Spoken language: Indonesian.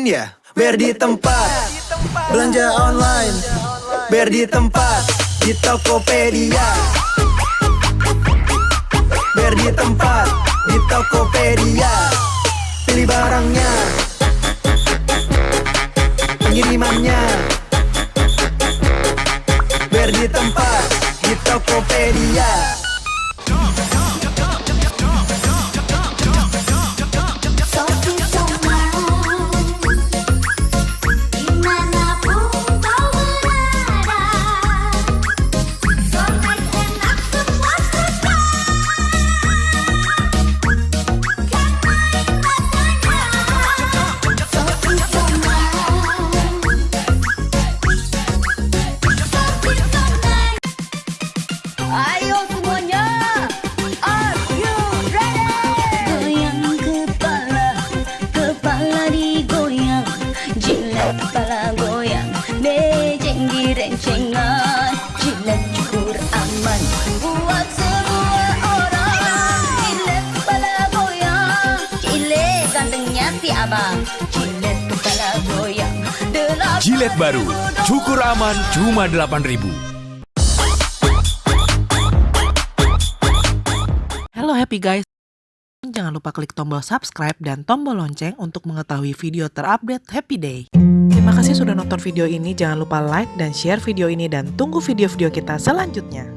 ingin ya? Biar di tempat. Belanja online. Biar di tempat. Di Tokopedia. Biar di tempat. Di Tokopedia. Pilih barangnya. Pengirimannya. Biar di tempat. Di Tokopedia Ayo semuanya. Are you ready? Goyang kepala Kepala digoyang. Jilat kepala goyang. Mejeng direncengan Jilat cukur aman. Buat semua orang. Jilat kepala goyang. Jilet gantengnya si abang. Jilet kepala goyang. Delapan Jilet baru, cukur aman cuma 8000 happy guys. Jangan lupa klik tombol subscribe dan tombol lonceng untuk mengetahui video terupdate Happy Day. Terima kasih sudah nonton video ini. Jangan lupa like dan share video ini dan tunggu video-video kita selanjutnya.